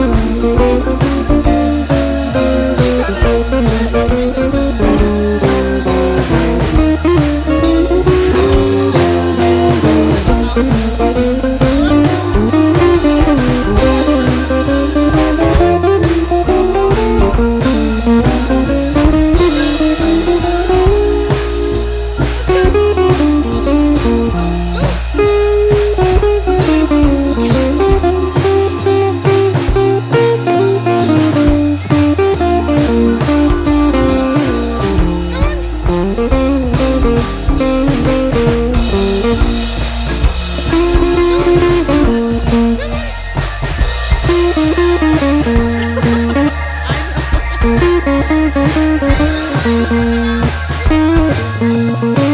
you. Thank you.